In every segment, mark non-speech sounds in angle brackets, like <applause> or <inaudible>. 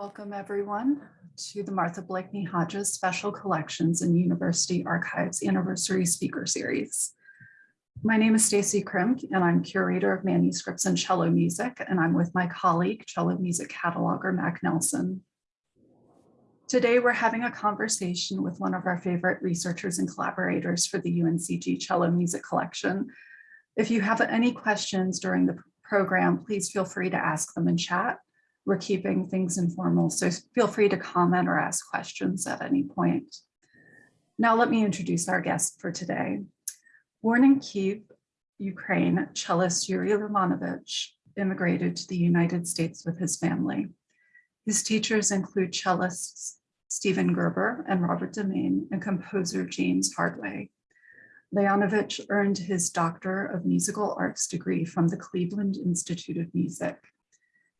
Welcome, everyone, to the Martha Blakeney Hodges Special Collections and University Archives Anniversary Speaker Series. My name is Stacy Krim, and I'm curator of manuscripts and cello music, and I'm with my colleague, cello music cataloger Mac Nelson. Today, we're having a conversation with one of our favorite researchers and collaborators for the UNCG Cello Music Collection. If you have any questions during the program, please feel free to ask them in chat we're keeping things informal, so feel free to comment or ask questions at any point. Now let me introduce our guest for today. Born in Kiev, Ukraine, cellist Yuri Leonovich immigrated to the United States with his family. His teachers include cellists Stephen Geber and Robert deMaine and composer James Hartway. Leonovich earned his Doctor of Musical Arts degree from the Cleveland Institute of Music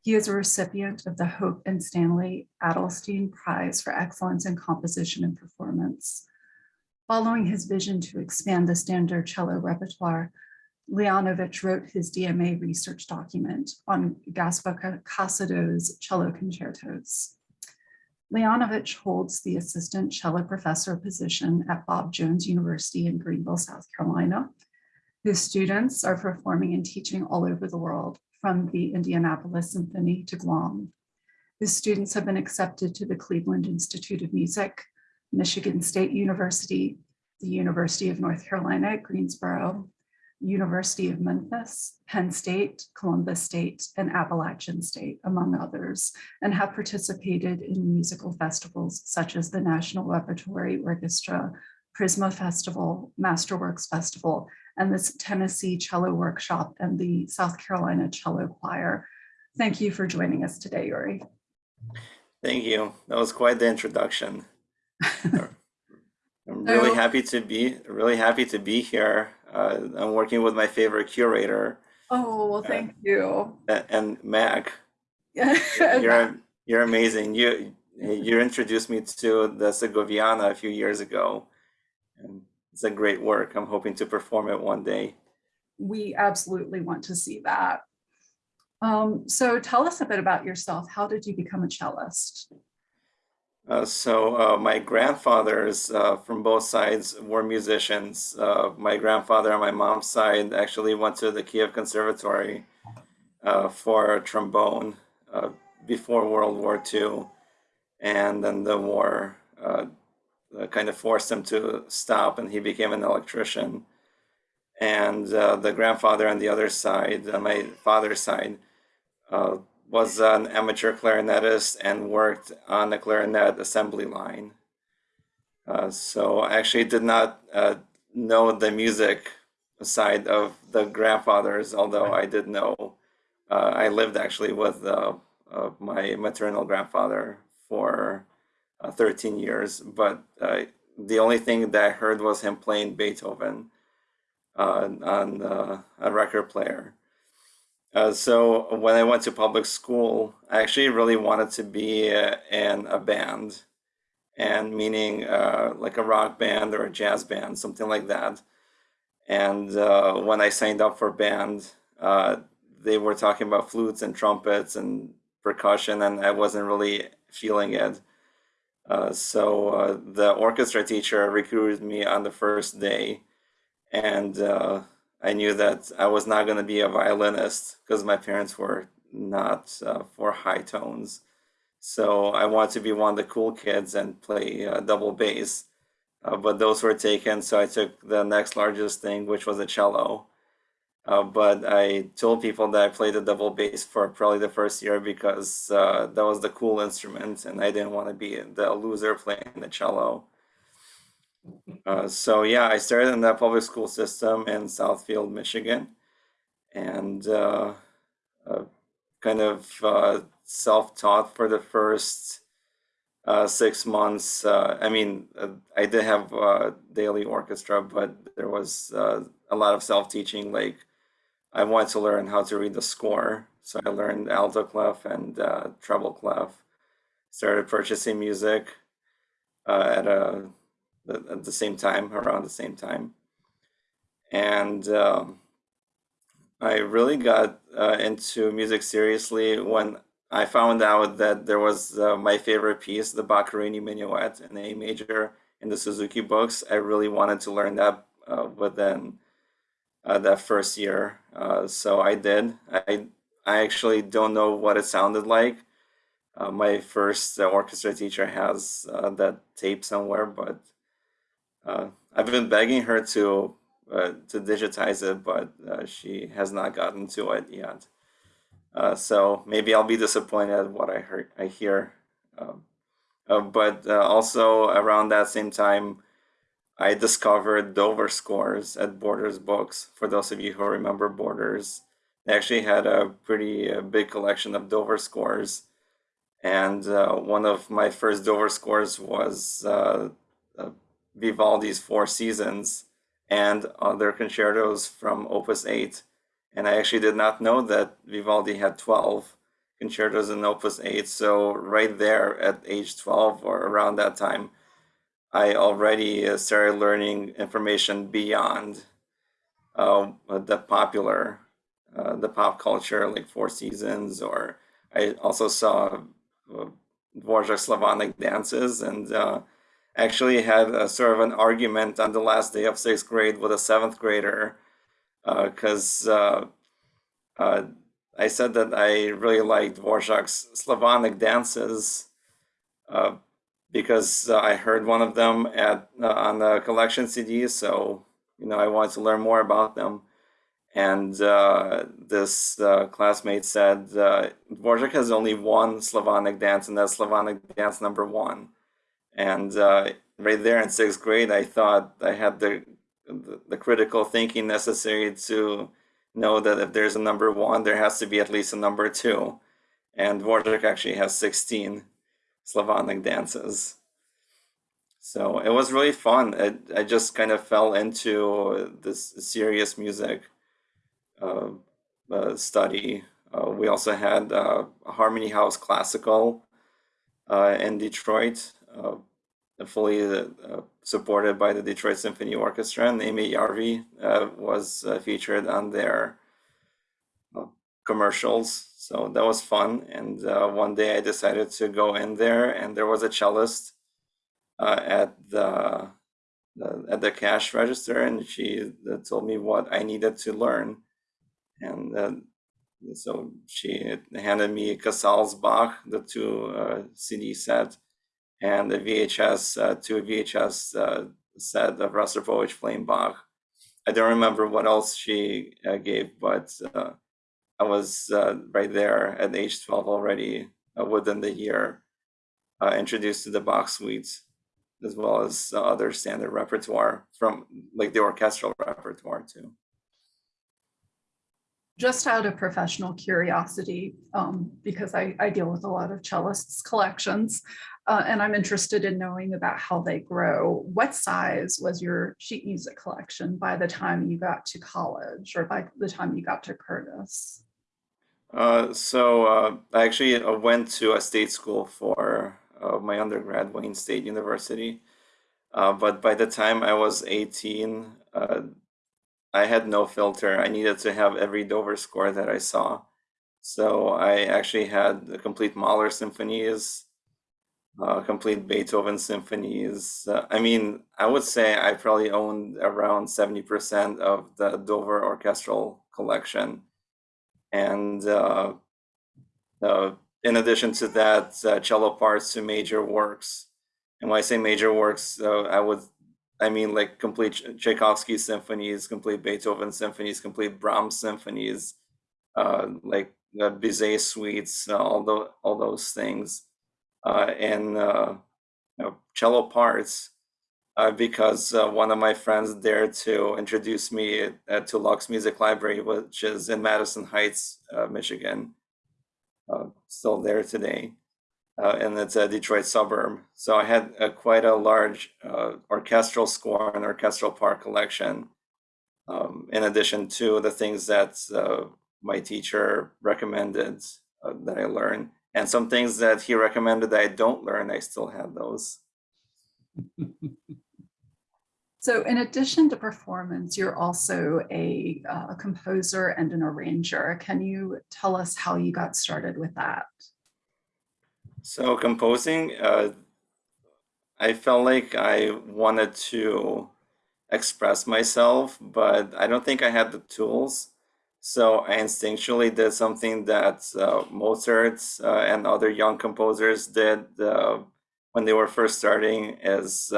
he is a recipient of the Hope and Stanley Adelstein Prize for Excellence in Composition and Performance. Following his vision to expand the standard cello repertoire, Leonovich wrote his DMA research document on Gaspar Cassadó's cello concertos. Leonovich holds the assistant cello professor position at Bob Jones University in Greenville, South Carolina. His students are performing and teaching all over the world, from the Indianapolis Symphony to Guam. His students have been accepted to the Cleveland Institute of Music, Michigan State University, the University of North Carolina at Greensboro, University of Memphis, Penn State, Columbus State, and Appalachian State, among others, and have participated in musical festivals such as the National Repertory Orchestra, Prisma Festival, Masterworks Festival, and this Tennessee Cello Workshop and the South Carolina Cello Choir. Thank you for joining us today, Yuri. Thank you. That was quite the introduction. <laughs> I'm really happy to be really happy to be here. Uh, I'm working with my favorite curator. Oh well, thank uh, you. And Mac, <laughs> you're you're amazing. You you introduced me to the Segoviana a few years ago, and it's a great work. I'm hoping to perform it one day. We absolutely want to see that. Um, so tell us a bit about yourself. How did you become a cellist? Uh, so uh, my grandfathers uh, from both sides were musicians. Uh, my grandfather on my mom's side actually went to the Kiev Conservatory uh, for trombone uh, before World War II. And then the war uh, kind of forced him to stop and he became an electrician. And uh, the grandfather on the other side, uh, my father's side, uh, was an amateur clarinetist and worked on the clarinet assembly line. Uh, so I actually did not know the music side of the grandfathers, although I did know. I lived actually with my maternal grandfather for uh, 13 years, but uh, the only thing that I heard was him playing Beethoven uh, on uh, a record player. Uh, so when I went to public school, I actually really wanted to be uh, in a band, and meaning like a rock band or a jazz band, something like that. And when I signed up for band, they were talking about flutes and trumpets and percussion, and I wasn't really feeling it. Uh, so uh, the orchestra teacher recruited me on the first day, and uh, I knew that I was not going to be a violinist because my parents were not uh, for high tones. So I wanted to be one of the cool kids and play uh, double bass, but those were taken. So I took the next largest thing, which was a cello. Uh, but I told people that I played the double bass for probably the first year because uh, that was the cool instrument and I didn't want to be the loser playing the cello. Uh, so yeah, I started in that public school system in Southfield, Michigan and uh, uh, kind of self-taught for the first six months. I mean, I did have daily orchestra, but there was a lot of self-teaching like I wanted to learn how to read the score. So I learned alto clef and uh, treble clef. Started purchasing music uh, at a at the same time, around the same time, and um, I really got uh, into music seriously when I found out that there was uh, my favorite piece, the Boccherini Minuet in A major in the Suzuki books. I really wanted to learn that uh, within uh, that first year, uh, so I did. I I actually don't know what it sounded like. Uh, my first uh, orchestra teacher has uh, that tape somewhere, but uh, I've been begging her to to digitize it, but she has not gotten to it yet. So maybe I'll be disappointed at what I heard, I hear. Um, but also around that same time, I discovered Dover scores at Borders Books. For those of you who remember Borders, they actually had a pretty uh, big collection of Dover scores. And uh, one of my first Dover scores was uh, uh, Vivaldi's Four Seasons and other concertos from Opus 8. And I actually did not know that Vivaldi had 12 concertos in Opus 8. So, right there at age 12 or around that time, I already uh, started learning information beyond uh, the popular, uh, the pop culture, like Four Seasons, or I also saw uh, Dvorak Slavonic dances and uh, actually had a sort of an argument on the last day of sixth grade with a seventh grader because uh, uh, I said that I really liked Dvorak's Slavonic dances because uh, I heard one of them at uh, on the collection CD, so you know I wanted to learn more about them. And this classmate said Dvorak has only one Slavonic dance, and that's Slavonic dance number one. And right there in sixth grade, I thought I had the the, the critical thinking necessary to know that if there's a number one, there has to be at least a number two. And Dvorak actually has 16 Slavonic dances. So it was really fun. It, I just kind of fell into this serious music uh, uh, study. Uh, we also had uh, Harmony House Classical uh, in Detroit uh, fully supported by the Detroit Symphony Orchestra, and Neeme Järvi was featured on their commercials. So that was fun. And uh, one day I decided to go in there, and there was a cellist uh, at the, the, at the cash register, and she told me what I needed to learn. And so she handed me Casals Bach, the two CD set and the VHS, uh, two VHS uh, set of Rostropovich Flame Bach. I don't remember what else she uh, gave, but uh, I was uh, right there at age 12 already uh, within the year uh, introduced to the Bach suites as well as other standard repertoire from like the orchestral repertoire too just out of professional curiosity, um, because I, I deal with a lot of cellists collections, uh, and I'm interested in knowing about how they grow. What size was your sheet music collection by the time you got to college or by the time you got to Curtis? Uh, so uh, I actually uh, went to a state school for uh, my undergrad, Wayne State University. Uh, but by the time I was 18, uh, I had no filter. I needed to have every Dover score that I saw. So I actually had the complete Mahler symphonies, complete Beethoven symphonies. I mean, I would say I probably owned around 70% of the Dover orchestral collection. And uh, uh in addition to that, uh, cello parts to major works. And when I say major works, uh, I would I mean, like complete Tchaikovsky symphonies, complete Beethoven symphonies, complete Brahms symphonies, uh, like the Bizet suites, uh, all those all those things, uh, and uh, cello parts. Uh, because uh, one of my friends dared to introduce me to Luck's Music Library, which is in Madison Heights, Michigan, still there today uh, and it's a Detroit suburb. So I had quite a large uh, orchestral score and orchestral part collection, um, in addition to the things that uh, my teacher recommended uh, that I learn. And some things that he recommended that I don't learn, I still have those. <laughs> So in addition to performance, you're also a, uh, a composer and an arranger. Can you tell us how you got started with that? So composing, uh, I felt like I wanted to express myself, but I don't think I had the tools. So I instinctually did something that uh, Mozart uh, and other young composers did uh, when they were first starting, is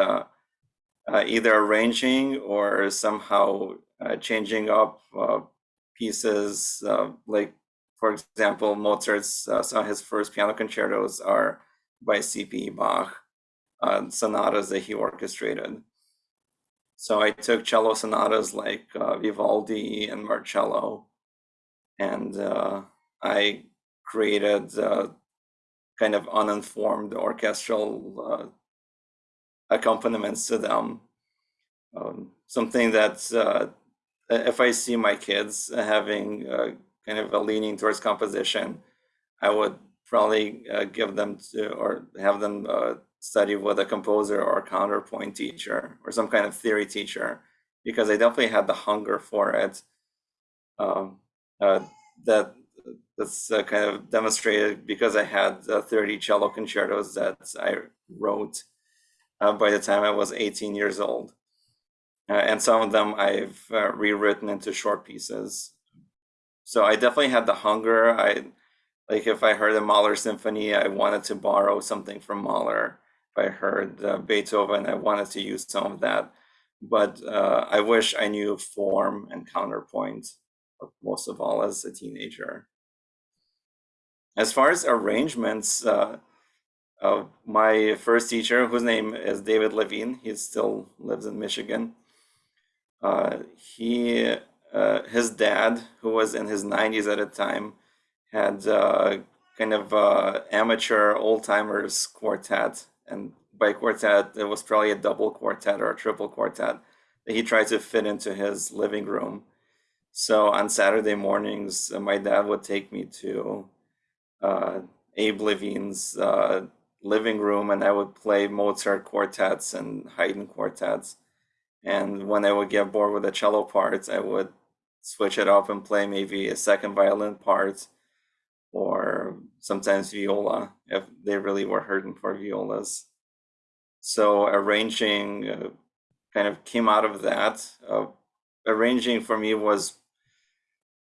uh, uh, either arranging or somehow uh, changing up pieces. like, for example, Mozart's some of his first piano concertos are by C.P. Bach, sonatas that he orchestrated. So I took cello sonatas like uh, Vivaldi and Marcello, and uh, I created uh, kind of uninformed orchestral uh, accompaniments to them. Um, something that uh, if I see my kids having uh, kind of a leaning towards composition, I would probably give them to or have them study with a composer or a counterpoint teacher or some kind of theory teacher because I definitely had the hunger for it. Um, uh, that that's uh, kind of demonstrated because I had uh, 30 cello concertos that I wrote uh, by the time I was 18 years old. Uh, and some of them I've uh, rewritten into short pieces. So I definitely had the hunger. I like if I heard a Mahler symphony, I wanted to borrow something from Mahler. If I heard uh, Beethoven, I wanted to use some of that. But uh, I wish I knew form and counterpoint most of all as a teenager. As far as arrangements, uh, my first teacher, whose name is David Levine, he still lives in Michigan. Uh, he, uh, his dad, who was in his 90s at the time, had uh, kind of uh, amateur old timers quartet and by quartet, it was probably a double quartet or a triple quartet that he tried to fit into his living room. So on Saturday mornings, uh, my dad would take me to Abe Levine's living room and I would play Mozart quartets and Haydn quartets. And when I would get bored with the cello parts, I would switch it up and play maybe a second violin part or sometimes viola if they really were hurting for violas. So arranging uh, kind of came out of that. Uh, arranging for me was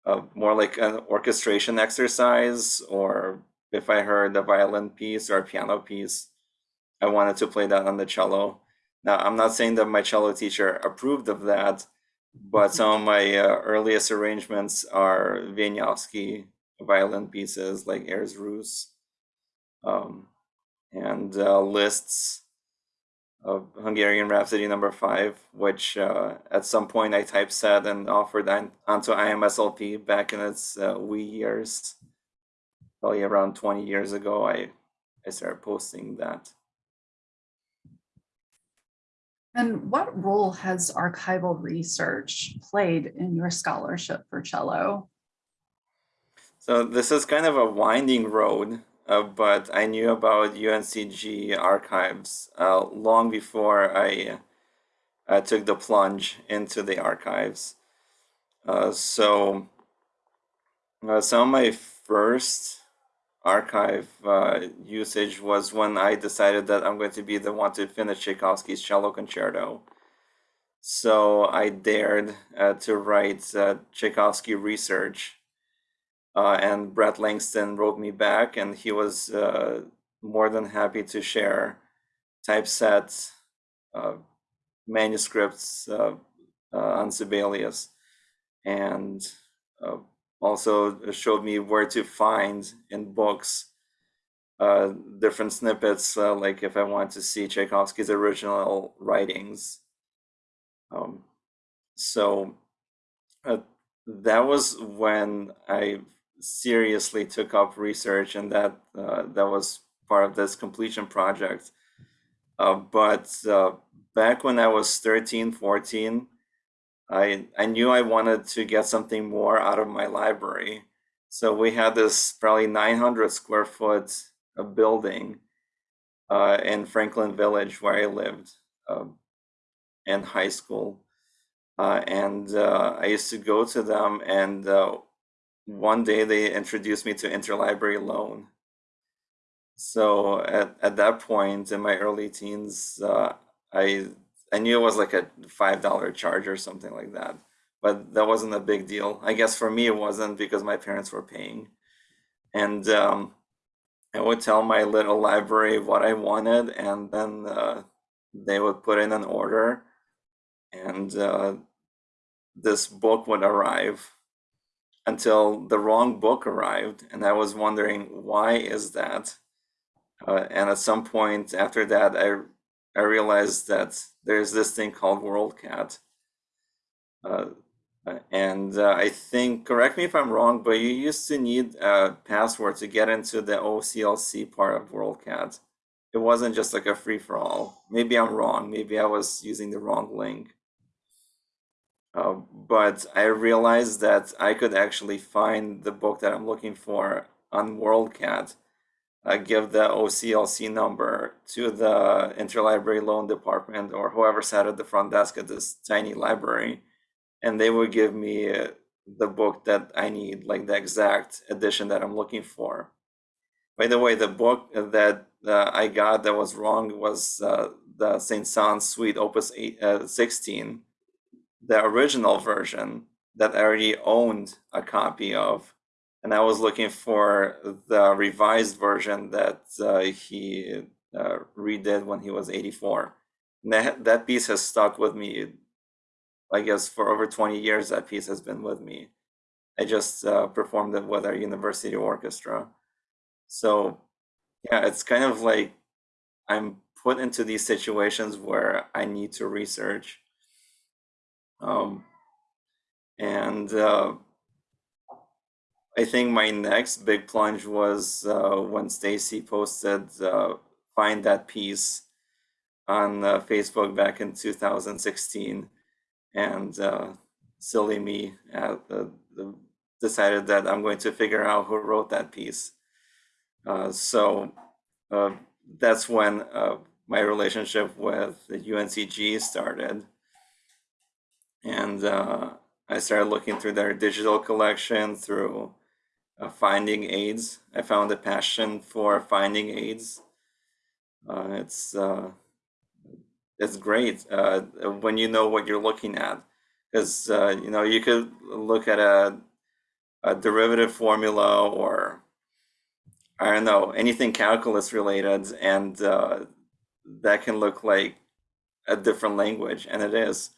uh, more like an orchestration exercise, or if I heard a violin piece or a piano piece, I wanted to play that on the cello. Now, I'm not saying that my cello teacher approved of that, but some of my uh, earliest arrangements are Wieniawski violin pieces like Airs Russes um, and uh, Liszt's of Hungarian Rhapsody number five, which uh, at some point I typeset and offered onto IMSLP back in its uh, wee years. Probably around 20 years ago, I, I started posting that. And what role has archival research played in your scholarship for cello? So this is kind of a winding road, uh, but I knew about UNCG archives uh, long before I uh, took the plunge into the archives. Uh, so uh, some of my first archive uh, usage was when I decided that I'm going to be the one to finish Tchaikovsky's cello concerto. So I dared to write Tchaikovsky research uh, and Brett Langston wrote me back, and he was uh, more than happy to share typeset uh, manuscripts uh, uh, on Sibelius, and uh, also showed me where to find in books different snippets, like if I want to see Tchaikovsky's original writings. Um, so that was when I seriously took up research and that uh, that was part of this completion project. Uh, but uh, back when I was 13, 14, I, I knew I wanted to get something more out of my library. So we had this probably 900 square foot uh, building uh, in Franklin Village where I lived um, in high school. Uh, and I used to go to them and one day they introduced me to interlibrary loan. so at, at that point in my early teens, uh, I I knew it was like a five dollar charge or something like that, but that wasn't a big deal. I guess for me it wasn't because my parents were paying, and um, I would tell my little library what I wanted, and then uh, they would put in an order, and uh, this book would arrive until the wrong book arrived, and I was wondering why is that. Uh, and at some point after that, I I realized that there's this thing called WorldCat. Uh, and uh, I think, correct me if I'm wrong, but you used to need a password to get into the OCLC part of WorldCat. It wasn't just like a free for all. Maybe I'm wrong. Maybe I was using the wrong link. Uh, but I realized that I could actually find the book that I'm looking for on WorldCat uh, give the OCLC number to the interlibrary loan department or whoever sat at the front desk at this tiny library, and they would give me the book that I need, like the exact edition that I'm looking for. By the way, the book that uh, I got that was wrong was uh, the Saint Saëns Suite Opus 8, uh, 16, the original version that I already owned a copy of and I was looking for the revised version that uh, he uh, redid when he was 84. And that, that piece has stuck with me, I guess, for over 20 years. That piece has been with me. I just uh, performed it with our university orchestra. So, yeah, it's kind of like I'm put into these situations where I need to research. Um, and uh, I think my next big plunge was uh, when Stacy posted uh, "Find That Piece" on uh, Facebook back in 2016, and uh, silly me uh, decided that I'm going to figure out who wrote that piece. Uh, so that's when my relationship with the UNCG started, and I started looking through their digital collection through uh, finding aids. I found a passion for finding aids. Uh, it's uh, it's great uh, when you know what you're looking at, because uh, you know you could look at a, a derivative formula or I don't know anything calculus related, and uh, that can look like a different language, and it is.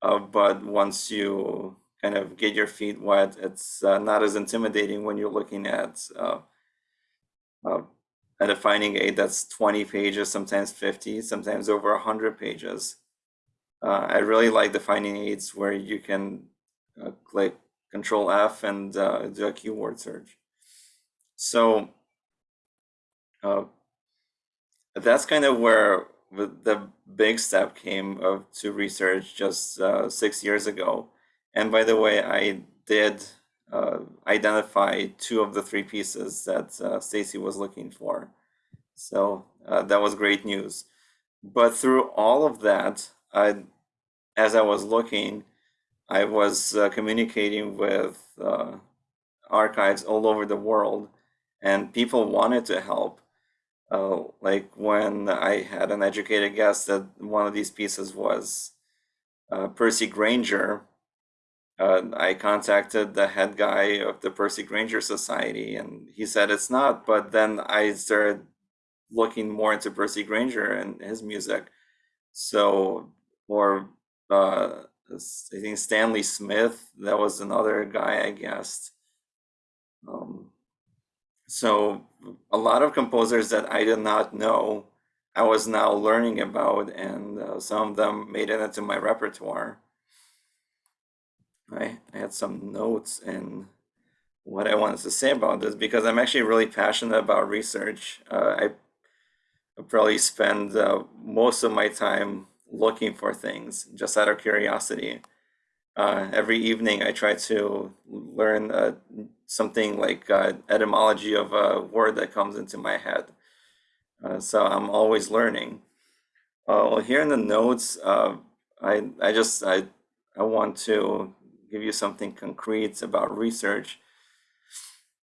but once you kind of get your feet wet. It's uh, not as intimidating when you're looking at uh, uh, a defining aid that's 20 pages, sometimes 50, sometimes over 100 pages. Uh, I really like defining aids where you can uh, click Control F and uh, do a keyword search. So that's kind of where the big step came of to research just six years ago and by the way, I did uh, identify two of the three pieces that uh, Stacy was looking for. So uh, that was great news. But through all of that, I, as I was looking, I was uh, communicating with uh, archives all over the world, and people wanted to help. Uh, like when I had an educated guess that one of these pieces was Percy Grainger, uh, I contacted the head guy of the Percy Grainger Society, and he said it's not. But then I started looking more into Percy Grainger and his music. So, or uh, I think Stanley Smith, that was another guy I guessed. Um, so, a lot of composers that I did not know, I was now learning about, and uh, some of them made it into my repertoire. I had some notes and what I wanted to say about this because I'm actually really passionate about research. Uh, I, I probably spend uh, most of my time looking for things just out of curiosity. Uh, every evening, I try to learn uh, something like uh, etymology of a word that comes into my head. Uh, so I'm always learning. well, here in the notes, I I just I I want to give you something concrete about research.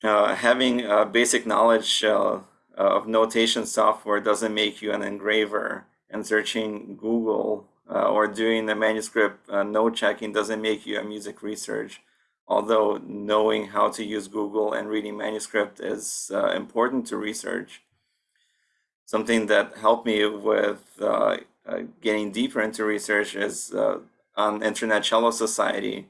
Uh, having basic knowledge uh, uh, of notation software doesn't make you an engraver, and searching Google uh, or doing the manuscript uh, note checking doesn't make you a music research. Although knowing how to use Google and reading manuscript is uh, important to research. Something that helped me with uh, uh, getting deeper into research is uh, on Internet Cello Society.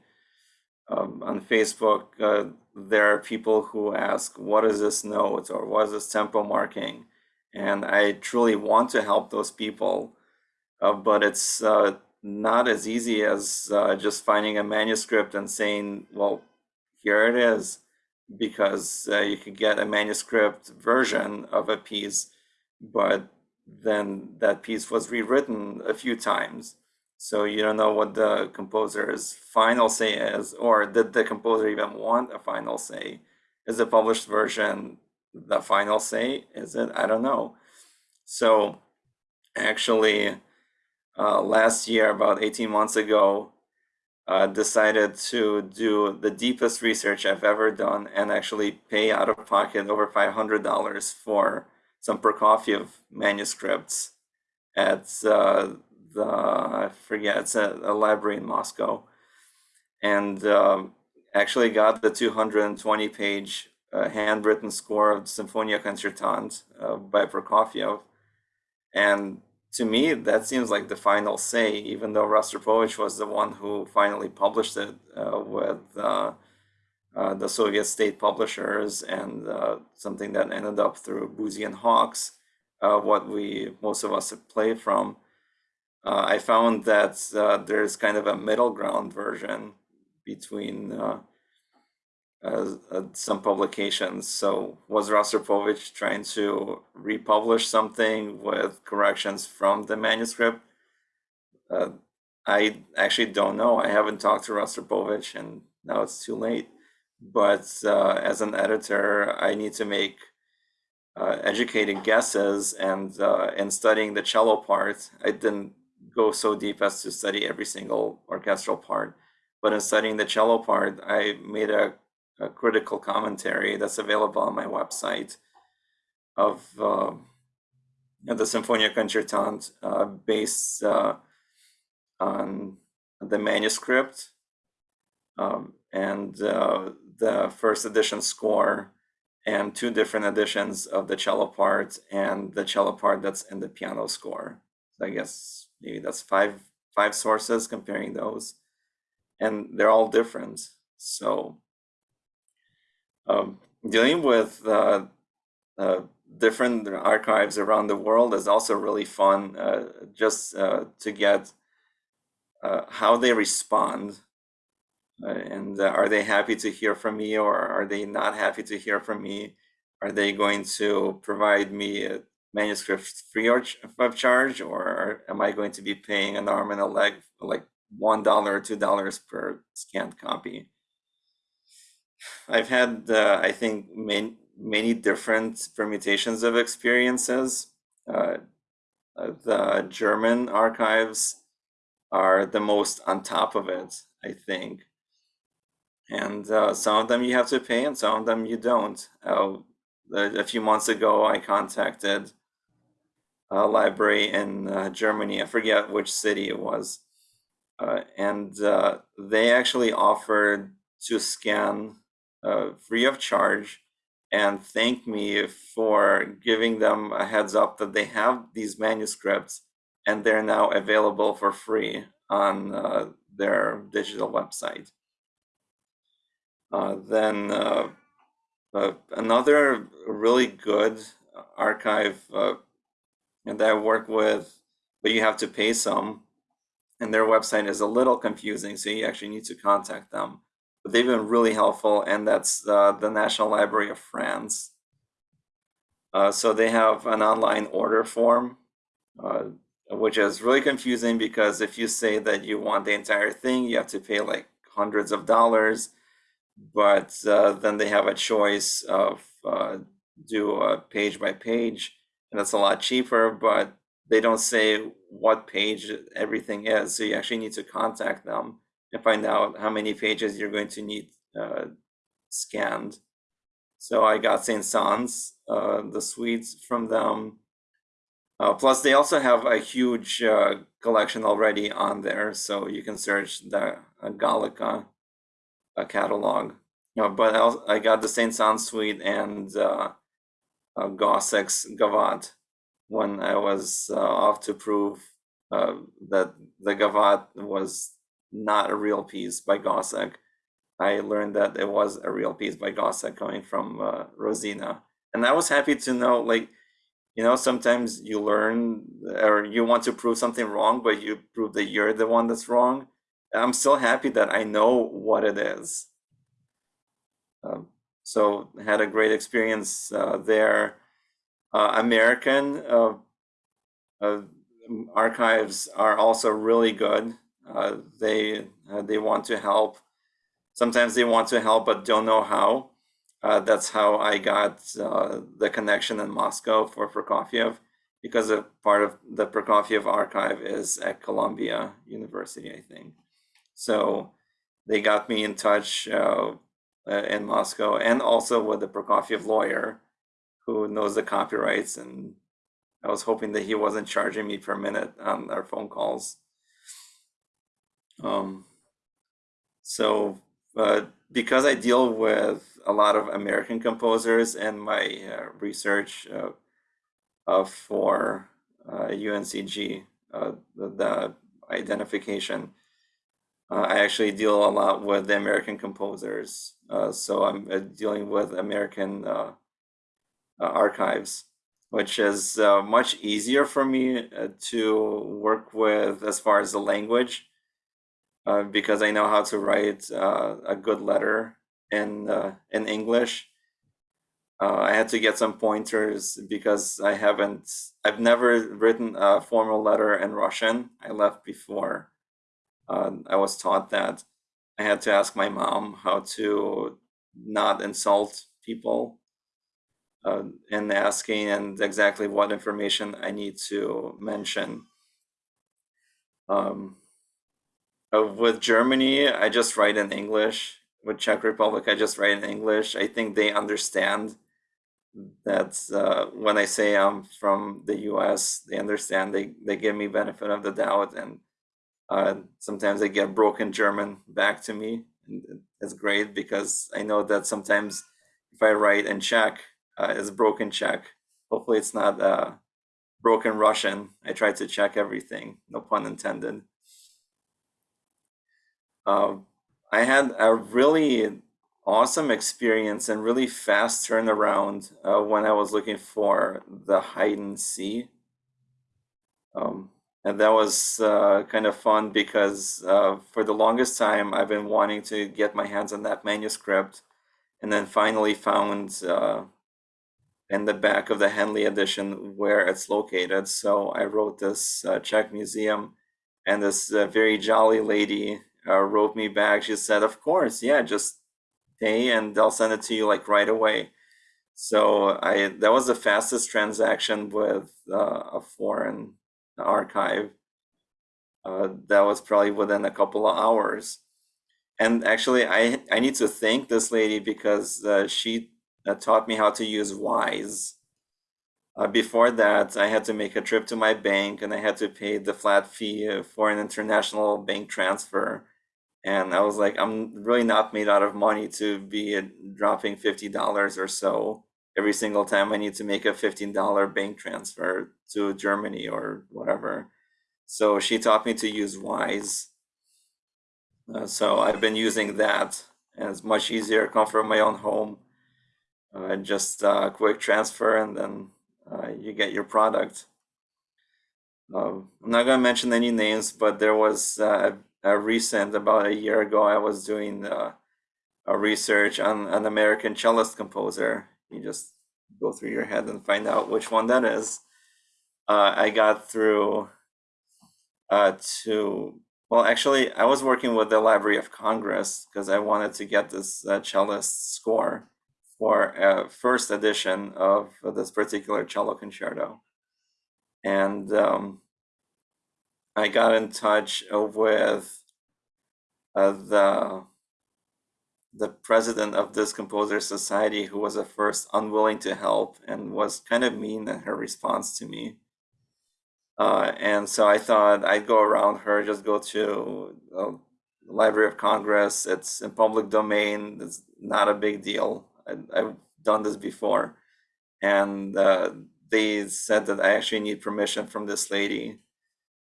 Um, on Facebook, uh, there are people who ask, what is this note or what is this tempo marking? And I truly want to help those people, uh, but it's uh, not as easy as uh, just finding a manuscript and saying, well, here it is, because uh, you could get a manuscript version of a piece, but then that piece was rewritten a few times. So you don't know what the composer's final say is, or did the composer even want a final say? Is the published version the final say? Is it? I don't know. So actually, uh, last year, about 18 months ago, uh, decided to do the deepest research I've ever done and actually pay out of pocket over $500 for some Prokofiev manuscripts at uh, the, I forget, it's a, a library in Moscow. And um, actually got the 220 page uh, handwritten score of Sinfonia Concertante uh, by Prokofiev. And to me, that seems like the final say, even though Rostropovich was the one who finally published it uh, with uh, uh, the Soviet state publishers and uh, something that ended up through Boosey and Hawkes, uh, what we most of us played from. Uh, I found that there's kind of a middle ground version between uh, uh, some publications. So was Rostropovich trying to republish something with corrections from the manuscript? Uh, I actually don't know. I haven't talked to Rostropovich and now it's too late. But uh, as an editor, I need to make uh, educated guesses and uh, in studying the cello part, I didn't go so deep as to study every single orchestral part. But in studying the cello part, I made a a critical commentary that's available on my website of uh, the Sinfonia Concertante uh, based uh, on the manuscript um, and uh, the first edition score and two different editions of the cello part and the cello part that's in the piano score. So I guess maybe that's five five sources comparing those and they're all different. So um, dealing with uh, uh, different archives around the world is also really fun uh, just uh, to get uh, how they respond uh, and are they happy to hear from me or are they not happy to hear from me are they going to provide me a manuscript free of charge or am i going to be paying an arm and a leg like one dollar or two dollars per scanned copy I've had, uh, I think, many, many different permutations of experiences. Uh, the German archives are the most on top of it, I think. And uh, some of them you have to pay, and some of them you don't. Uh, a few months ago, I contacted a library in uh, Germany. I forget which city it was. and they actually offered to scan uh, free of charge and thank me for giving them a heads up that they have these manuscripts and they're now available for free on uh, their digital website. Uh, then uh, uh, another really good archive uh, that I work with, but you have to pay some, and their website is a little confusing, so you actually need to contact them but they've been really helpful, and that's uh, the National Library of France. Uh, so they have an online order form, uh, which is really confusing because if you say that you want the entire thing, you have to pay like hundreds of dollars. But uh, then they have a choice of uh, do a page by page, and that's a lot cheaper. But they don't say what page everything is, so you actually need to contact them and find out how many pages you're going to need uh, scanned. So I got Saint Saëns uh, the suites from them. Uh, plus, they also have a huge uh, collection already on there, so you can search the uh, Gallica uh, catalog. Uh, but I, also, I got the Saint Saëns suite and uh, Gossec's Gavotte when I was uh, off to prove uh, that the Gavotte was not a real piece by Gossec. I learned that it was a real piece by Gossec coming from uh, Rosina. And I was happy to know, like, you know, sometimes you learn or you want to prove something wrong, but you prove that you're the one that's wrong. I'm still happy that I know what it is. Um, so had a great experience uh, there. Uh, American uh, uh, archives are also really good. They they want to help. Sometimes they want to help but don't know how. That's how I got the connection in Moscow for Prokofiev, because a part of the Prokofiev archive is at Columbia University, I think. So they got me in touch uh, in Moscow, and also with the Prokofiev lawyer, who knows the copyrights, and I was hoping that he wasn't charging me per minute on our phone calls. Um, so uh, because I deal with a lot of American composers in my uh, research uh, uh, for UNCG, uh, the, the, identification, uh, I actually deal a lot with the American composers. Uh, so I'm dealing with American archives, which is much easier for me to work with as far as the language uh, because I know how to write uh, a good letter in uh, in English. Uh, I had to get some pointers because I haven't. I've never written a formal letter in Russian. I left before uh, I was taught that. I had to ask my mom how to not insult people uh, in asking and exactly what information I need to mention. Um, uh, with Germany, I just write in English. With Czech Republic, I just write in English. I think they understand that uh, when I say I'm from the U.S., they understand. They they give me benefit of the doubt, and uh, sometimes they get broken German back to me. And it's great because I know that sometimes if I write in Czech, uh, it's broken Czech. Hopefully, it's not uh, broken Russian. I try to check everything. No pun intended. Uh, I had a really awesome experience and really fast turnaround uh, when I was looking for the Haydn C. Um, and that was uh, kind of fun because uh, for the longest time I've been wanting to get my hands on that manuscript and then finally found uh, in the back of the Henle edition where it's located. So I wrote this uh, Czech museum and this very jolly lady uh, wrote me back. She said, "Of course, yeah, just pay and they'll send it to you like right away." So I that was the fastest transaction with uh, a foreign archive. Uh, that was probably within a couple of hours. And actually, I I need to thank this lady because uh, she uh, taught me how to use Wise. Uh, before that, I had to make a trip to my bank and I had to pay the flat fee for an international bank transfer and I was like, I'm really not made out of money to be dropping fifty dollars or so every single time I need to make a fifteen dollar bank transfer to Germany or whatever. So she taught me to use Wise. Uh, so I've been using that, and it's much easier. Come from my own home, uh, just a uh, quick transfer, and then uh, you get your product. Um, I'm not going to mention any names, but there was uh, recent, about a year ago, I was doing uh, a research on an American cellist composer. You just go through your head and find out which one that is. Uh, I got through uh, to, well, actually, I was working with the Library of Congress because I wanted to get this uh, cellist score for a first edition of this particular cello concerto. And um, I got in touch with uh, the the president of this composer society who was at first unwilling to help and was kind of mean in her response to me. Uh, and so I thought I'd go around her, just go to uh, the Library of Congress. It's in public domain. It's not a big deal. I, I've done this before. And uh, they said that I actually need permission from this lady.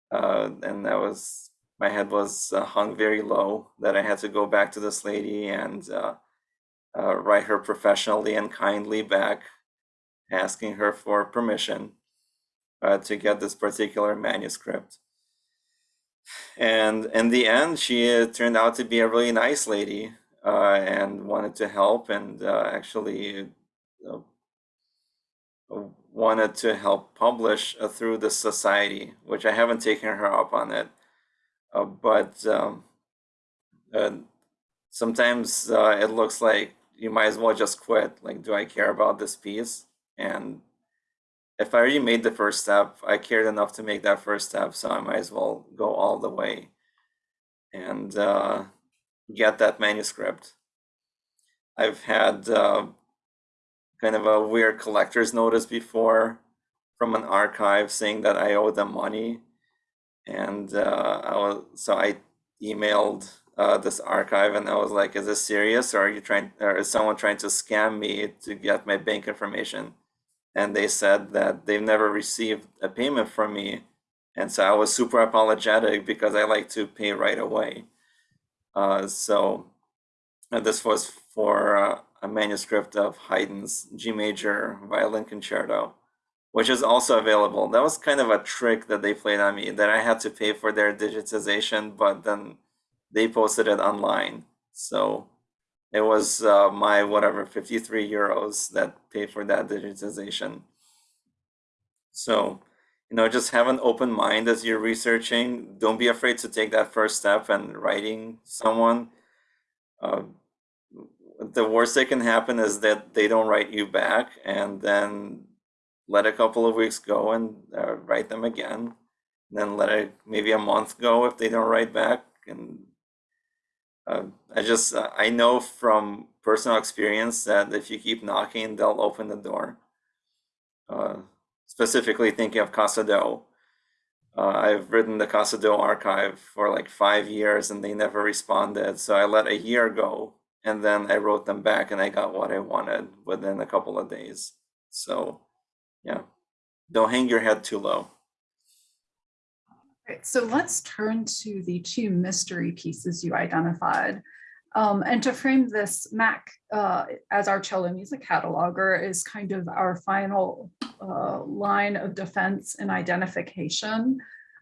Uh, and that was, my head was uh, hung very low that I had to go back to this lady and uh, uh, write her professionally and kindly back, asking her for permission uh, to get this particular manuscript. And in the end, she uh, turned out to be a really nice lady uh, and wanted to help and actually wanted to help publish through the society, which I haven't taken her up on it. Uh, but um, sometimes uh, it looks like you might as well just quit. Like, do I care about this piece? And if I already made the first step, I cared enough to make that first step, so I might as well go all the way and uh, get that manuscript. I've had uh, kind of a weird collector's notice before from an archive saying that I owe them money, and uh, I was so I emailed uh, this archive and I was like, "Is this serious, or are you trying, or is someone trying to scam me to get my bank information?" and they said that they've never received a payment from me. And so I was super apologetic because I like to pay right away. Uh, so uh, this was for uh, a manuscript of Haydn's G major violin concerto, which is also available. That was kind of a trick that they played on me that I had to pay for their digitization, but then they posted it online. So it was uh, my whatever 53 euros that paid for that digitization so you know just have an open mind as you're researching don't be afraid to take that first step and writing someone uh, the worst that can happen is that they don't write you back and then let a couple of weeks go and uh, write them again then let it maybe a month go if they don't write back and uh, I just uh, I know from personal experience that if you keep knocking, they'll open the door. Uh, specifically thinking of Cassadó. Uh, I've written the Cassadó archive for like five years and they never responded. So I let a year go and then I wrote them back and I got what I wanted within a couple of days. So yeah, don't hang your head too low. Right, so let's turn to the two mystery pieces you identified. Um, and to frame this, Mac, uh, as our cello music cataloger, is kind of our final uh, line of defense and identification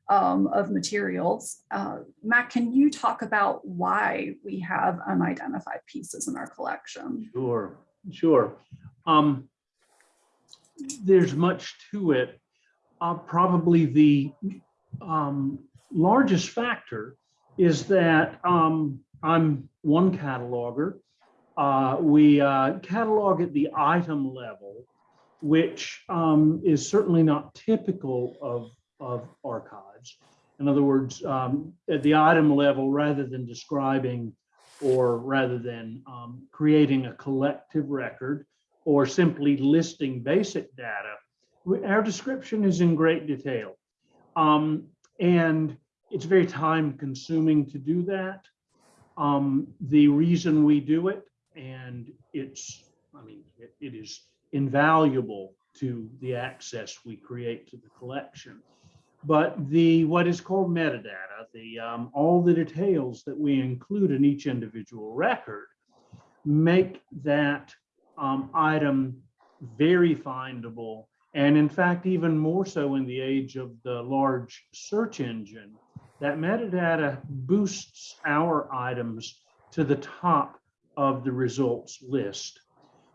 um, of materials. Uh, Mac, can you talk about why we have unidentified pieces in our collection? Sure, sure. Um, there's much to it. Uh, probably the um, largest factor is that um, I'm one cataloger. Uh, we uh, catalog at the item level, which um, is certainly not typical of, of archives. In other words, um, at the item level, rather than describing or rather than um, creating a collective record or simply listing basic data, our description is in great detail. Um, and it's very time consuming to do that. Um, the reason we do it, and it's, I mean, it, it is invaluable to the access we create to the collection. But the what is called metadata, the um, all the details that we include in each individual record, make that um, item very findable and in fact, even more so in the age of the large search engine, that metadata boosts our items to the top of the results list.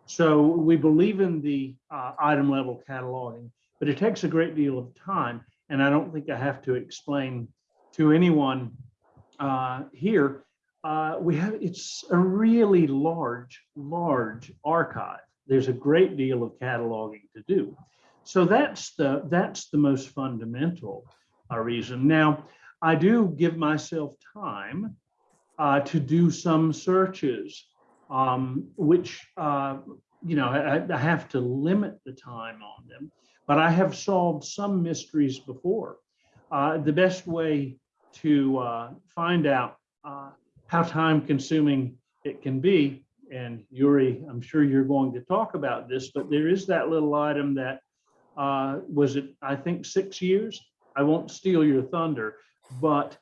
So we believe in the uh, item level cataloging, but it takes a great deal of time. And I don't think I have to explain to anyone uh, here. Uh, we have, it's a really large, large archive. There's a great deal of cataloging to do. So that's the that's the most fundamental uh, reason. Now, I do give myself time uh, to do some searches um, which, uh, you know, I, I have to limit the time on them, but I have solved some mysteries before. Uh, the best way to uh, find out uh, how time consuming it can be, and Yuri, I'm sure you're going to talk about this, but there is that little item that uh, was it, I think, six years? I won't steal your thunder, but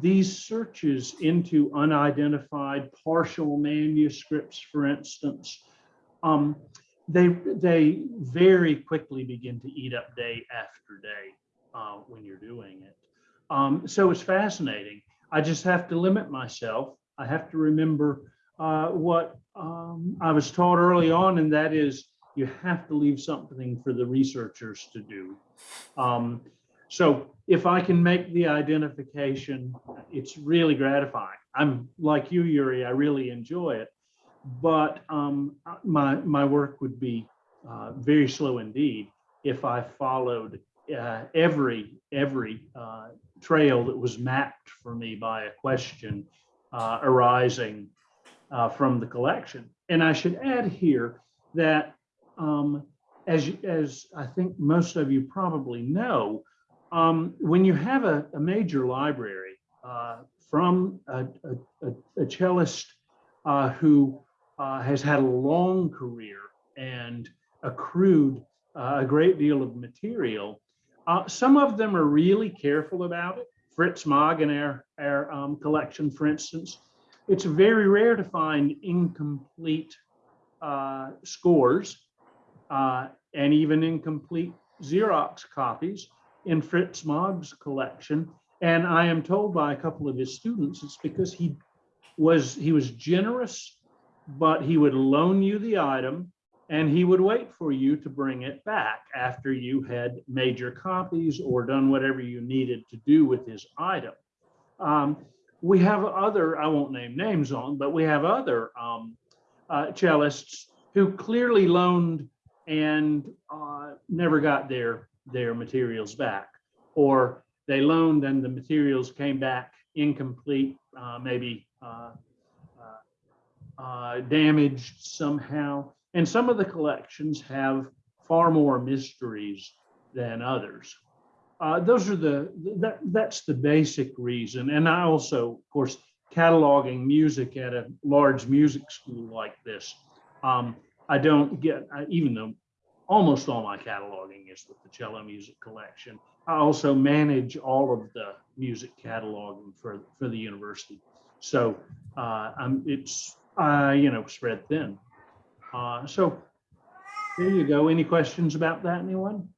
these searches into unidentified partial manuscripts, for instance, um, they they very quickly begin to eat up day after day uh, when you're doing it. Um, so it's fascinating. I just have to limit myself. I have to remember uh, what um, I was taught early on, and that is you have to leave something for the researchers to do. Um, so if I can make the identification, it's really gratifying. I'm like you, Yuri, I really enjoy it. But um, my, my work would be uh, very slow indeed if I followed uh, every, every uh, trail that was mapped for me by a question uh, arising uh, from the collection. And I should add here that um, as, as I think most of you probably know, um, when you have a, a major library uh, from a, a, a cellist uh, who uh, has had a long career and accrued uh, a great deal of material, uh, some of them are really careful about it. Fritz Magg in our, our um, collection, for instance, it's very rare to find incomplete uh, scores uh, and even incomplete Xerox copies in Fritz Magg's collection. And I am told by a couple of his students, it's because he was he was generous, but he would loan you the item and he would wait for you to bring it back after you had major copies or done whatever you needed to do with his item. Um, we have other, I won't name names on, but we have other um, uh, cellists who clearly loaned and uh, never got their their materials back, or they loaned and the materials came back incomplete, uh, maybe uh, uh, uh, damaged somehow. And some of the collections have far more mysteries than others. Uh, those are the that that's the basic reason. And I also, of course, cataloging music at a large music school like this. Um, I don't get, I, even though almost all my cataloging is with the cello music collection. I also manage all of the music cataloging for, for the university. So uh, I'm, it's, uh, you know, spread thin. Uh, so there you go. Any questions about that, anyone?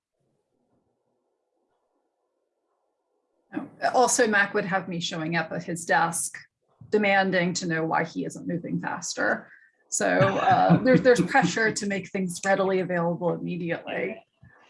Also, Mac would have me showing up at his desk demanding to know why he isn't moving faster. So uh, there's there's pressure to make things readily available immediately.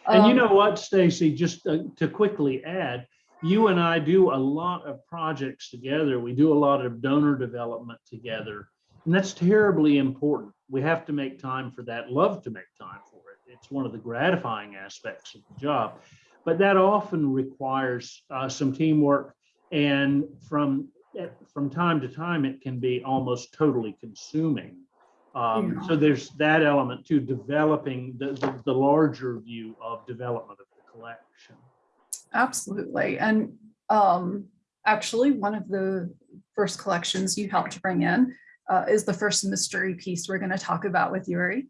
And you Um, know what, Stacy, just uh, to quickly add, you and I do a lot of projects together. We do a lot of donor development together. And that's terribly important. We have to make time for that, love to make time for it. It's one of the gratifying aspects of the job. But that often requires uh, some teamwork. And from, eh, from time to time, it can be almost totally consuming. Um, Yeah. so there's that element to developing the, the, the larger view of development of the collection. Absolutely. And um, actually, one of the first collections you helped to bring in uh, is the first mystery piece we're going to talk about with Yuri.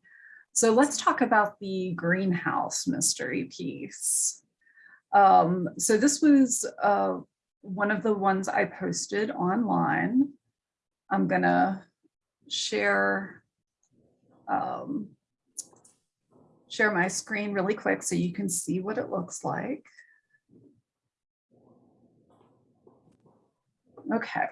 So let's talk about the greenhouse mystery piece. Um, so this was uh, one of the ones I posted online. I'm going to share um, share my screen really quick so you can see what it looks like. Okay.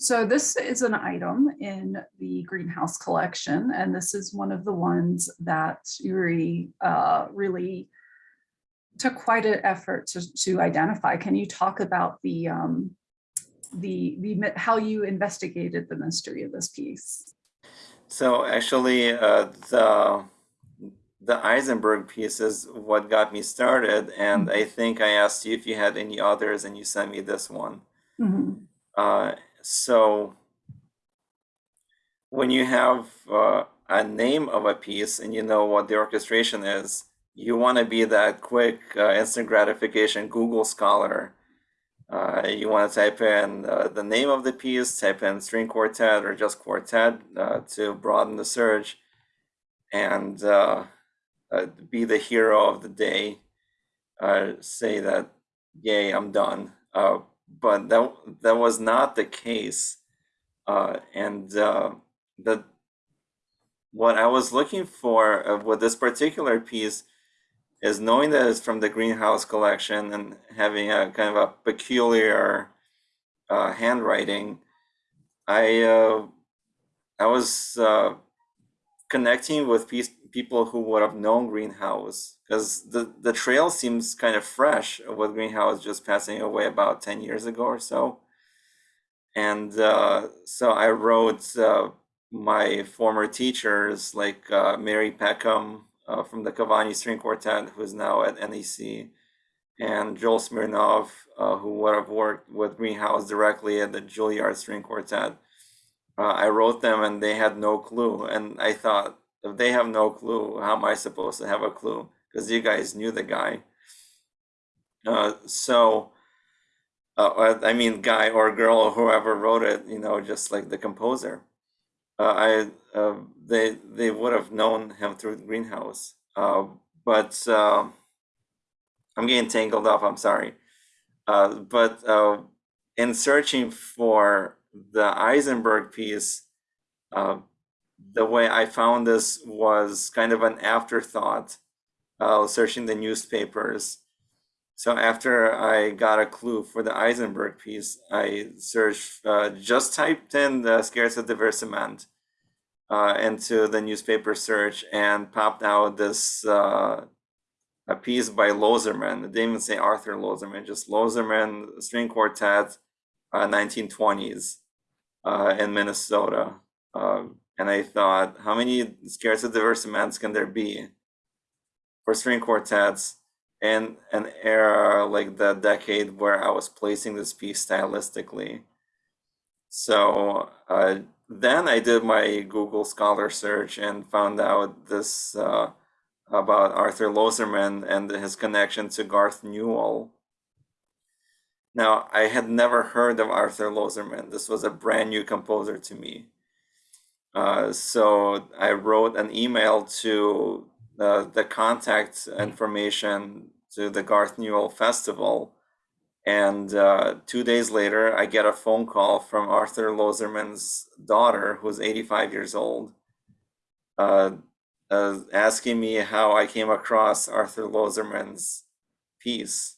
So this is an item in the greenhouse collection, and this is one of the ones that Yuri uh, really took quite an effort to, to identify. Can you talk about the, um, the, the, how you investigated the mystery of this piece? So actually, uh, the the Eisenberg piece is what got me started, and I think I asked you if you had any others, and you sent me this one. Mhm. Uh, so when you have uh, a name of a piece and you know what the orchestration is, you want to be that quick uh, instant gratification Google scholar. Uh, you want to type in uh, the name of the piece, type in string quartet or just quartet uh, to broaden the search, and uh, be the hero of the day. Say that, yay, I'm done. But that that was not the case, uh, and uh, the what I was looking for uh, with this particular piece is knowing that it's from the greenhouse collection and having a kind of a peculiar uh, handwriting. I uh, I was uh, connecting with people who would have known greenhouse because the the trail seems kind of fresh with greenhouse just passing away about 10 years ago or so and uh, so i wrote uh, my former teachers like uh, Merry Peckham uh, from the Cavani String Quartet, who's now at NEC, and Joel Smirnoff, uh, who would have worked with Greenhouse directly at the Juilliard String Quartet. Uh, I wrote them and they had no clue. And I thought, if they have no clue, how am I supposed to have a clue? Because you guys knew the guy. Uh, so, uh, I mean, guy or girl whoever wrote it, you know, just like the composer. Uh, I uh, they they would have known him through the greenhouse. Uh, but uh, I'm getting tangled up. I'm sorry. Uh, but in searching for the Eisenberg piece, the way I found this was kind of an afterthought. Uh, searching the newspapers. So after I got a clue for the Eisenberg piece, I searched, uh, just typed in the Scherzo Diversement uh, into the newspaper search and popped out this uh, a piece by Loserman. It didn't even say Arthur Loserman, just Loserman string quartet, uh, 1920s uh, in Minnesota. Um, and I thought, how many Scherzo Diversiments can there be for string quartets in an era like the decade where I was placing this piece stylistically? So uh, then I did my Google Scholar search and found out this uh, about Arthur Loserman and his connection to Garth Newel. Now, I had never heard of Arthur Loserman. This was a brand new composer to me. Uh, so I wrote an email to uh, the contact information to the Garth Newel Festival and uh, two days later, I get a phone call from Arthur Loserman's daughter, who's 85 years old, uh, uh, asking me how I came across Arthur Loserman's piece.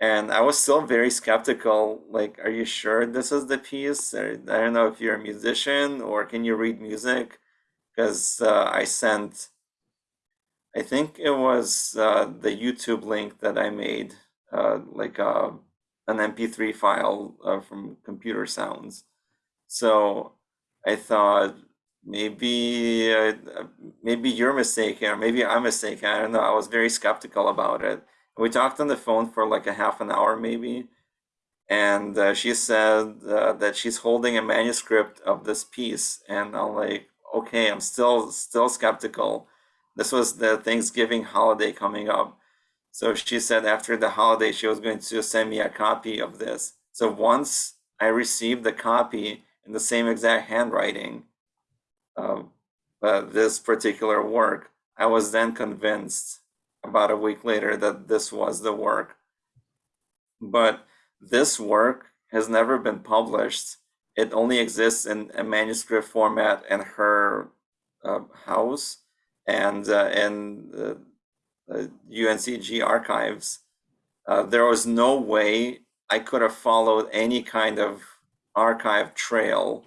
And I was still very skeptical. Like, are you sure this is the piece? Or, I don't know if you're a musician or can you read music? Because uh, I sent, I think it was uh, the YouTube link that I made uh, like uh, an MP3 file uh, from computer sounds. So I thought maybe uh, maybe you're mistaken or maybe I'm mistaken. I don't know. I was very skeptical about it. We talked on the phone for like a half an hour maybe. And uh, she said that she's holding a manuscript of this piece. And I'm like, okay, I'm still still skeptical. This was the Thanksgiving holiday coming up. So she said after the holiday, she was going to send me a copy of this. So once I received the copy in the same exact handwriting of uh, this particular work, I was then convinced about a week later that this was the work. But this work has never been published. It only exists in a manuscript format in her uh, house and uh, in uh, UNCG archives, uh, there was no way I could have followed any kind of archive trail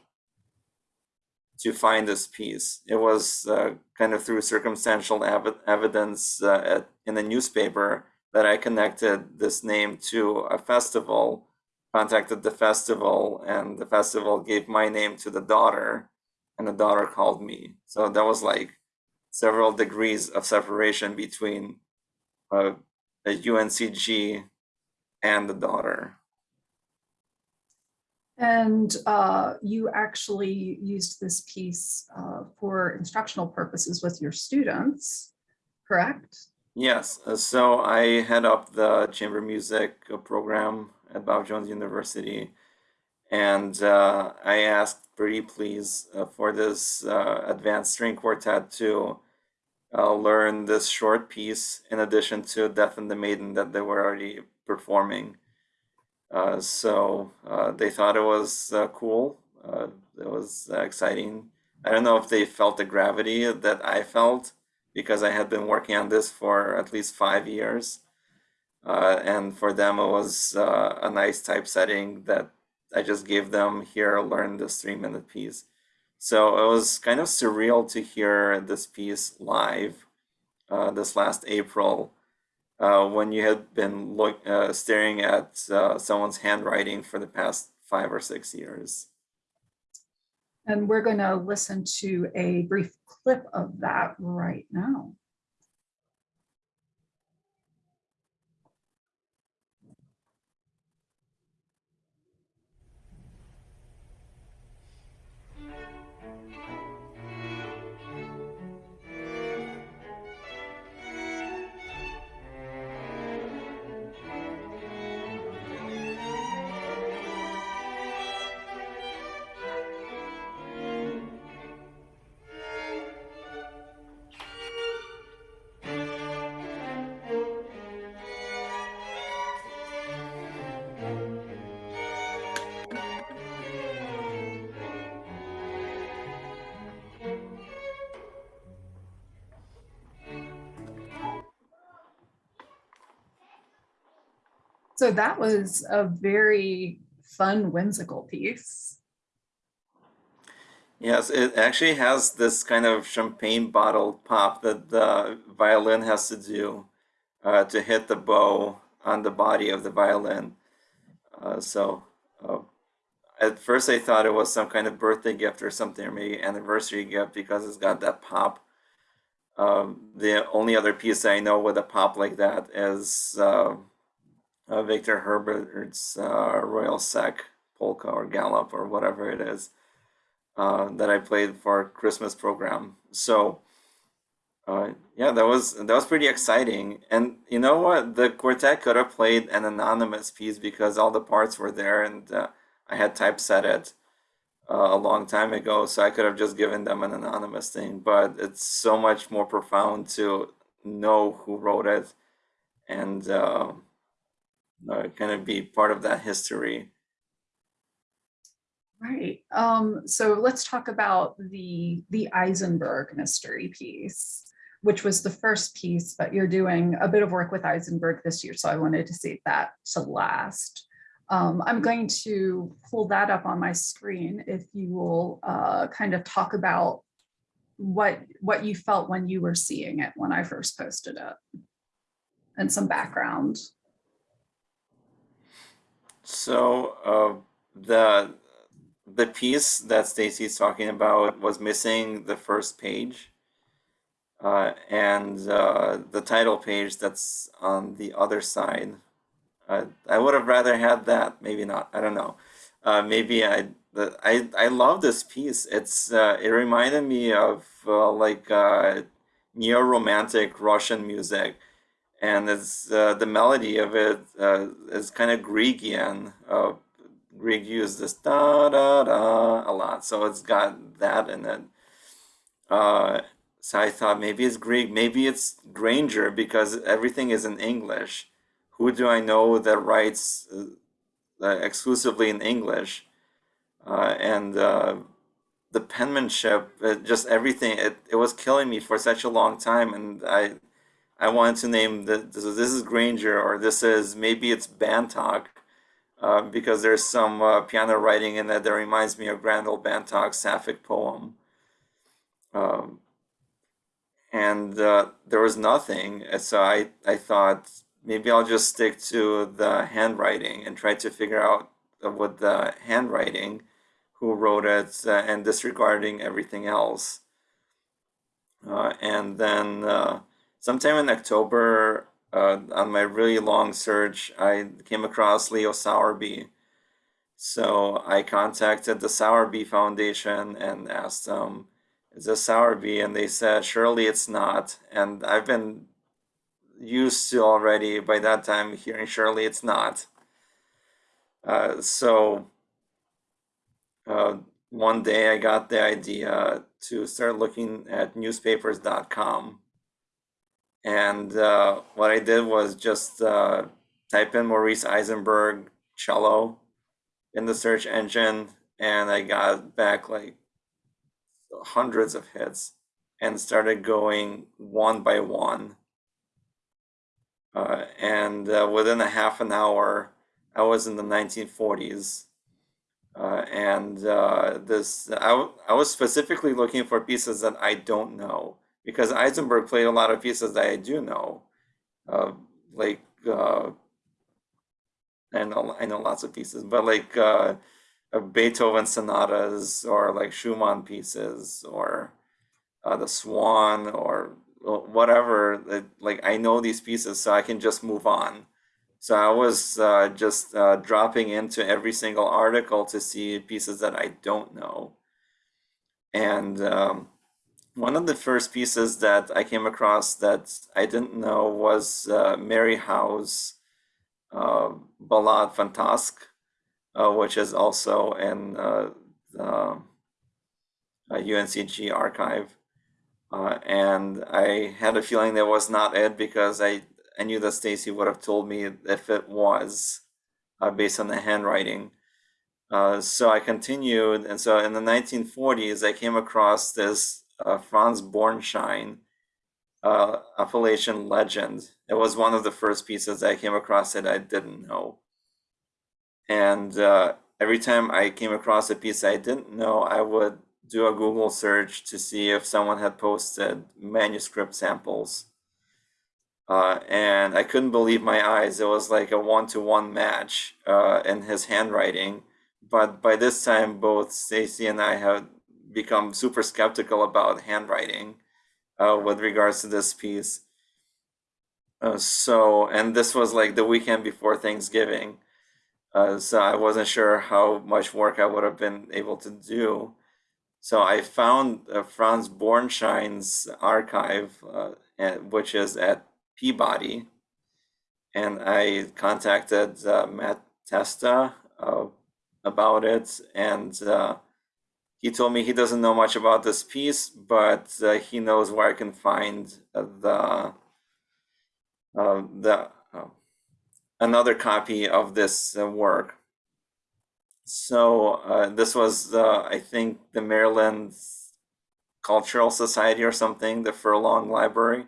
to find this piece. It was uh, kind of through circumstantial ev evidence uh, at, in the newspaper that I connected this name to a festival, contacted the festival, and the festival gave my name to the daughter, and the daughter called me. So that was like several degrees of separation between uh, a UNCG and the daughter. And uh, you actually used this piece uh, for instructional purposes with your students, correct? Yes, uh, so I head up the chamber music uh, program at Bob Jones University, and uh, I asked Birdie Please uh, for this uh, advanced string quartet to uh, learn this short piece in addition to Death and the Maiden that they were already performing. Uh, so uh, they thought it was uh, cool. Uh, it was uh, exciting. I don't know if they felt the gravity that I felt because I had been working on this for at least five years. And for them, it was a nice typesetting that I just gave them here, learn this three minute piece. So it was kind of surreal to hear this piece live uh, this last April uh, when you had been look, uh, staring at uh, someone's handwriting for the past five or six years. And we're going to listen to a brief clip of that right now. So that was a very fun, whimsical piece. Yes, it actually has this kind of champagne bottle pop that the violin has to do uh, to hit the bow on the body of the violin. Uh, so uh, at first I thought it was some kind of birthday gift or something, or maybe anniversary gift because it's got that pop. Um, the only other piece I know with a pop like that is uh, Victor Herbert's uh, Royal Sec polka or gallop or whatever it is uh, that I played for a Christmas program. So uh, yeah, that was that was pretty exciting. And you know what? The quartet could have played an anonymous piece because all the parts were there, and uh, I had typeset it uh, a long time ago, so I could have just given them an anonymous thing. But it's so much more profound to know who wrote it and uh, kind of be part of that history. Right. Um, so let's talk about the the Eisenberg mystery piece, which was the first piece, but you're doing a bit of work with Eisenberg this year, so I wanted to save that to last. Um, I'm going to pull that up on my screen if you will uh, kind of talk about what what you felt when you were seeing it when I first posted it and some background. So uh, the the piece that Stacy's talking about was missing the first page, uh, and uh, the title page that's on the other side. Uh, I would have rather had that. Maybe not. I don't know. Uh, maybe I. I I love this piece. It's uh, it reminded me of uh, like neo romantic Russian music and it's uh, the melody of it uh, is kind of Greekian. Uh, Grieg used this da da da a lot, so it's got that in it. Uh, so I thought maybe it's Greek, maybe it's Grainger because everything is in English. Who do I know that writes uh, exclusively in English? Uh, and the penmanship, just everything, it, it was killing me for such a long time, and I I wanted to name the, this, this is Grainger or this is maybe it's Bantock uh, because there's some uh, piano writing in that that reminds me of Granville Bantock's Sapphic poem. Um, and uh, there was nothing, so I, I thought maybe I'll just stick to the handwriting and try to figure out what the handwriting, who wrote it, uh, and disregarding everything else. Uh, and then uh, sometime in October, uh, on my really long search, I came across Leo Sowerby, So I contacted the Sowerby Foundation and asked them, is this Sowerby? And they said, surely it's not. And I've been used to already by that time hearing surely it's not. Uh, so uh, one day I got the idea to start looking at newspapers.com. And uh, what I did was just uh, type in Maurice Eisenberg cello in the search engine, and I got back like hundreds of hits and started going one by one. Uh, and uh, within a half an hour, I was in the 1940s. Uh, and uh, this, I, I was specifically looking for pieces that I don't know because Eisenberg played a lot of pieces that I do know, uh, like uh, I know I know lots of pieces, but like uh, Beethoven sonatas or like Schumann pieces or uh, the Swan or whatever. Like I know these pieces, so I can just move on. So I was uh, just uh, dropping into every single article to see pieces that I don't know. And um, one of the first pieces that I came across that I didn't know was uh, Mary Howe's uh, Ballade Fantasque, uh, which is also in uh, the uh, UNCG archive. Uh, and I had a feeling that was not it because I, I knew that Stacy would have told me if it was uh, based on the handwriting. Uh, so I continued, and so in the 1940s, I came across this uh, Franz Bornschein uh, Appalachian legend. It was one of the first pieces I came across that I didn't know. And uh, every time I came across a piece I didn't know, I would do a Google search to see if someone had posted manuscript samples. Uh, and I couldn't believe my eyes. It was like a one to one match uh, in his handwriting. But by this time, both Stacy and I had become super skeptical about handwriting uh, with regards to this piece. Uh, so, and this was like the weekend before Thanksgiving. Uh, so I wasn't sure how much work I would have been able to do. So I found uh, Franz Bornschein's archive, uh, and, which is at Peabody, and I contacted uh, Matt Testa about it, and he told me he doesn't know much about this piece, but uh, he knows where I can find the uh, the uh, another copy of this uh, work. So uh, this was, uh, I think, the Maryland Cultural Society or something, the Furlong Library.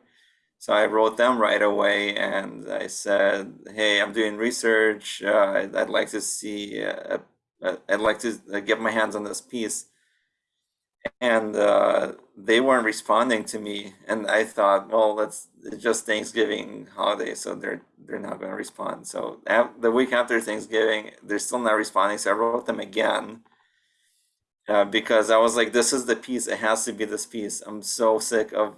So I wrote them right away, and I said, "Hey, I'm doing research. Uh, I'd, I'd like to see. Uh, I'd like to get my hands on this piece." And uh, they weren't responding to me, and I thought, "Well, that's just Thanksgiving holiday, so they're they're not going to respond." So the week after Thanksgiving, they're still not responding. So I wrote them again. Uh, because I was like, this is the piece. It has to be this piece. I'm so sick of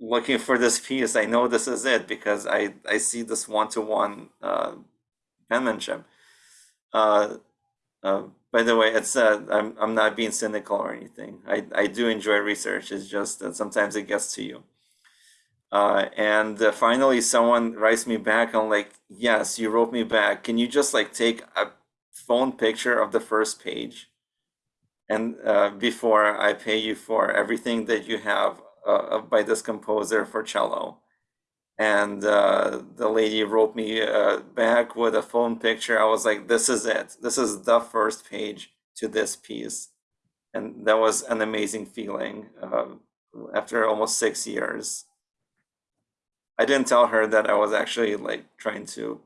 looking for this piece. I know this is it because I I see this one to one penmanship. Uh, uh, by the way, it's uh, I'm I'm not being cynical or anything. I I do enjoy research. It's just that sometimes it gets to you. Uh, and uh, finally, someone writes me back. I'm like, yes, you wrote me back. Can you just like take a phone picture of the first page? And uh, before I pay you for everything that you have uh, by this composer for cello. And uh, the lady wrote me uh, back with a phone picture. I was like, this is it. This is the first page to this piece. And that was an amazing feeling uh, after almost six years. I didn't tell her that I was actually like trying to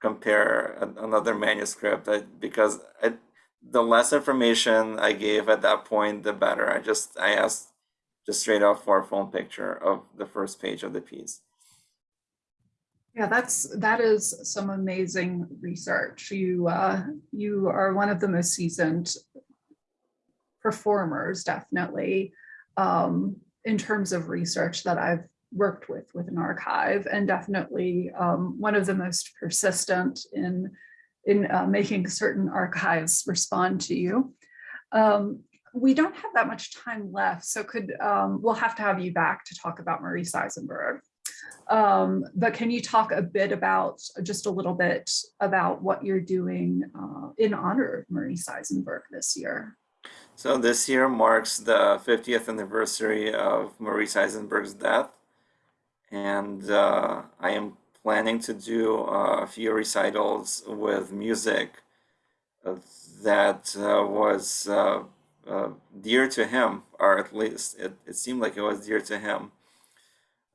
compare a- another manuscript I, because I, the less information I gave at that point, the better. I just I asked just straight up for a phone picture of the first page of the piece. Yeah, that's, that is some amazing research. You, uh, you are one of the most seasoned performers, definitely, um, in terms of research that I've worked with with an archive and definitely um, one of the most persistent in in uh, making certain archives respond to you. Um, we don't have that much time left, so could um, we'll have to have you back to talk about Maurice Eisenberg. Um, but can you talk a bit about just a little bit about what you're doing uh, in honor of Maurice Eisenberg this year? So this year marks the 50th anniversary of Maurice Eisenberg's death. And uh, I am planning to do a few recitals with music that uh, was uh, uh, dear to him, or at least it, it seemed like it was dear to him.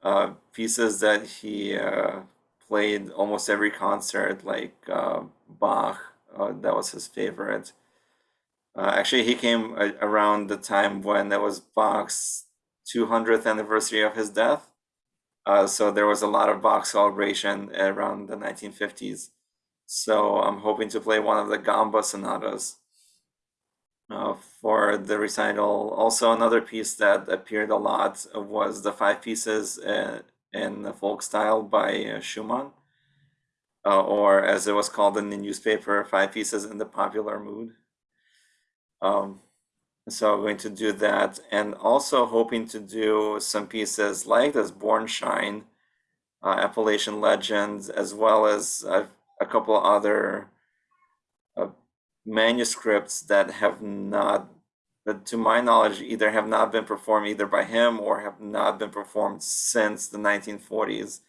Uh, pieces that he uh, played almost every concert, like uh, Bach, uh, that was his favorite. Uh, actually, he came a- around the time when there was Bach's 200th anniversary of his death. Uh, so there was a lot of Bach celebration around the 1950s. So I'm hoping to play one of the Gamba sonatas uh, for the recital. Also, another piece that appeared a lot was the five pieces uh, in the folk style by uh, Schumann, uh, or as it was called in the newspaper, five pieces in the popular mood. Um, so I'm going to do that, and also hoping to do some pieces like this Bornschein, uh, Appalachian Legends, as well as uh, a couple other manuscripts that have not, that to my knowledge, either have not been performed either by him or have not been performed since the 1940s,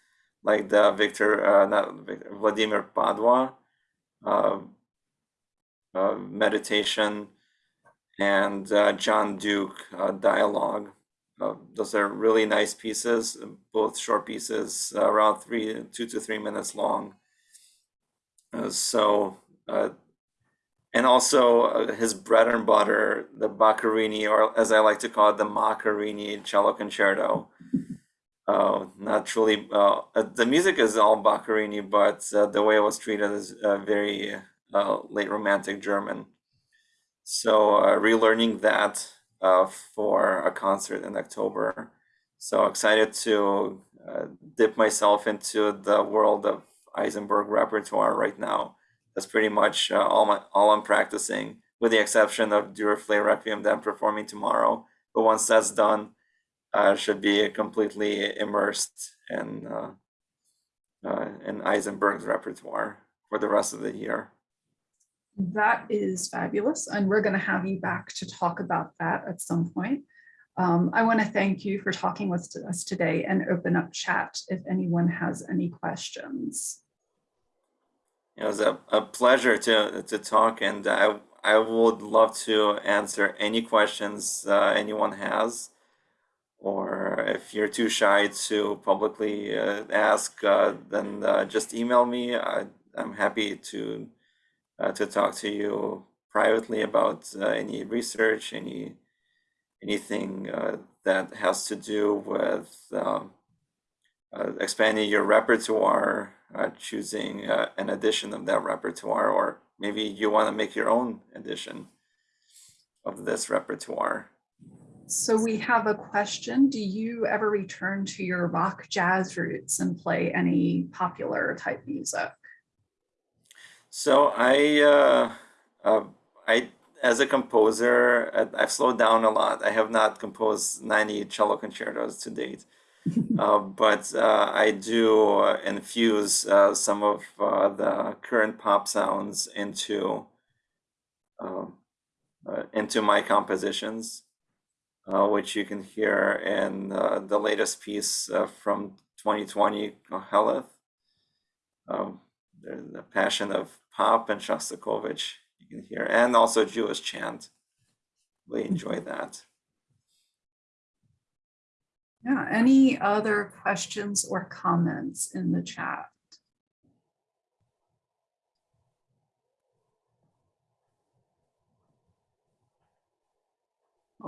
like the Victor, uh, not Victor, Vladimir Padwa uh, uh, meditation and uh, John Duke uh, dialogue. Uh, those are really nice pieces, both short pieces, around three, two to three minutes long. So, uh, and also uh, his bread and butter, the Boccherini, or as I like to call it, the Maccarini cello concerto. Uh, not truly, uh, uh, the music is all Boccherini, but uh, the way it was treated is uh, very late romantic German. So relearning that for a concert in October. So excited to dip myself into the world of Eisenberg repertoire right now. That's pretty much uh, all my all I'm practicing, with the exception of Duruflé Requiem that I'm performing tomorrow. But once that's done, I should be completely immersed in uh, uh, in Eisenberg's repertoire for the rest of the year. That is fabulous, and we're going to have you back to talk about that at some point. Um, I want to thank you for talking with us today and open up chat if anyone has any questions. It was a, a pleasure to to talk, and I I would love to answer any questions uh, anyone has, or if you're too shy to publicly uh, ask, uh, then uh, just email me. I, I'm happy to uh, to talk to you privately about uh, any research, any anything that has to do with um, expanding your repertoire, uh, choosing uh, an edition of that repertoire, or maybe you want to make your own edition of this repertoire. So we have a question. Do you ever return to your rock jazz roots and play any popular type music? So I, uh, uh, I, as a composer, I've slowed down a lot. I have not composed 90 cello concertos to date. Uh, but uh, I do uh, infuse uh, some of the current pop sounds into um, into my compositions, which you can hear in the latest piece from 2020, Heleth. Um, the, Passion of Pop and Shostakovich, you can hear, and also Jewish chant. Really enjoy that. Yeah, any other questions or comments in the chat?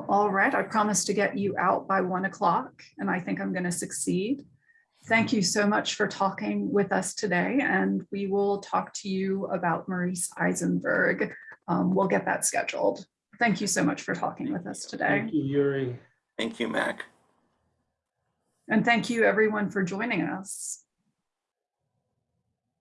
All right, I promised to get you out by one o'clock and I think I'm going to succeed. Thank you so much for talking with us today and we will talk to you about Maurice Eisenberg. Um, we'll get that scheduled. Thank you so much for talking with us today. Thank you, Yuri. Thank you, Mac. And thank you everyone for joining us.